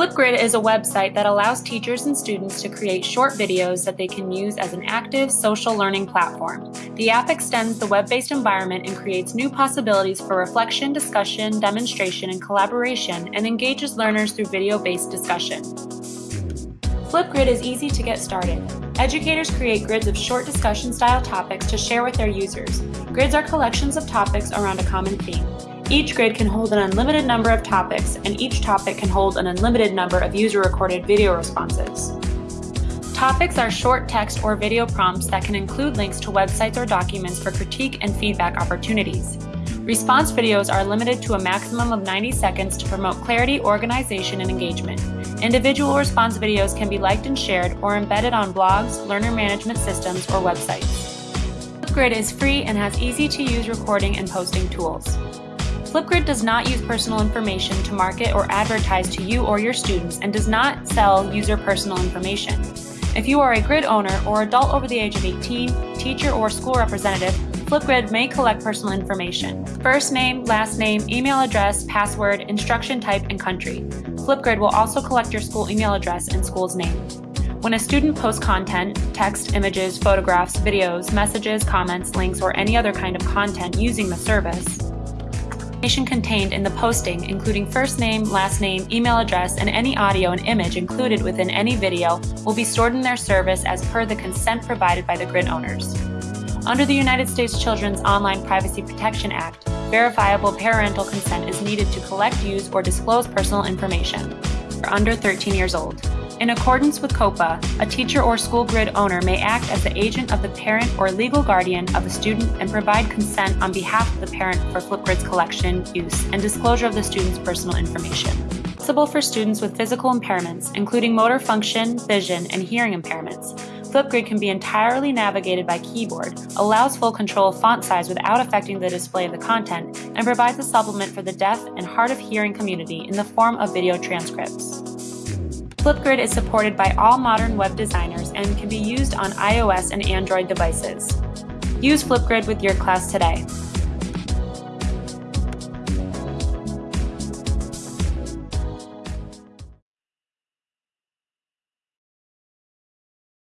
Flipgrid is a website that allows teachers and students to create short videos that they can use as an active social learning platform. The app extends the web-based environment and creates new possibilities for reflection, discussion, demonstration, and collaboration, and engages learners through video-based discussion. Flipgrid is easy to get started. Educators create grids of short discussion-style topics to share with their users. Grids are collections of topics around a common theme. Each grid can hold an unlimited number of topics, and each topic can hold an unlimited number of user-recorded video responses. Topics are short text or video prompts that can include links to websites or documents for critique and feedback opportunities. Response videos are limited to a maximum of 90 seconds to promote clarity, organization, and engagement. Individual response videos can be liked and shared or embedded on blogs, learner management systems, or websites. Flipgrid is free and has easy-to-use recording and posting tools. Flipgrid does not use personal information to market or advertise to you or your students and does not sell user personal information. If you are a grid owner or adult over the age of 18, teacher or school representative, Flipgrid may collect personal information. First name, last name, email address, password, instruction type, and country. Flipgrid will also collect your school email address and school's name. When a student posts content, text, images, photographs, videos, messages, comments, links, or any other kind of content using the service, information contained in the posting, including first name, last name, email address, and any audio and image included within any video, will be stored in their service as per the consent provided by the grid owners. Under the United States Children's Online Privacy Protection Act, verifiable parental consent is needed to collect, use, or disclose personal information for under 13 years old. In accordance with COPPA, a teacher or school grid owner may act as the agent of the parent or legal guardian of a student and provide consent on behalf of the parent for Flipgrid's collection, use, and disclosure of the student's personal information. Possible for students with physical impairments, including motor function, vision, and hearing impairments. Flipgrid can be entirely navigated by keyboard, allows full control of font size without affecting the display of the content, and provides a supplement for the deaf and hard of hearing community in the form of video transcripts. Flipgrid is supported by all modern web designers and can be used on iOS and Android devices. Use Flipgrid with your class today.